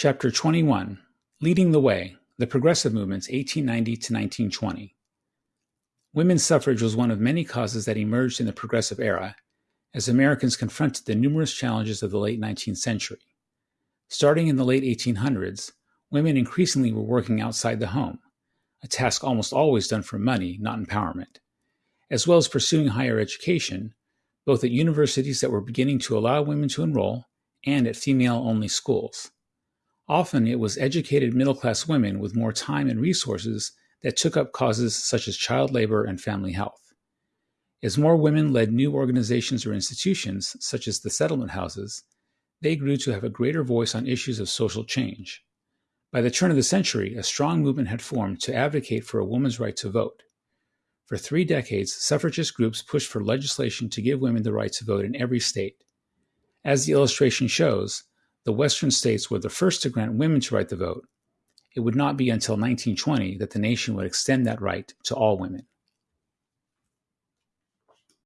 Chapter 21 Leading the Way The Progressive Movements 1890 to 1920. Women's suffrage was one of many causes that emerged in the Progressive era as Americans confronted the numerous challenges of the late 19th century. Starting in the late 1800s, women increasingly were working outside the home, a task almost always done for money, not empowerment, as well as pursuing higher education, both at universities that were beginning to allow women to enroll and at female only schools. Often it was educated middle class women with more time and resources that took up causes such as child labor and family health. As more women led new organizations or institutions, such as the settlement houses, they grew to have a greater voice on issues of social change. By the turn of the century, a strong movement had formed to advocate for a woman's right to vote. For three decades, suffragist groups pushed for legislation to give women the right to vote in every state. As the illustration shows, the Western states were the first to grant women to write the vote. It would not be until 1920 that the nation would extend that right to all women.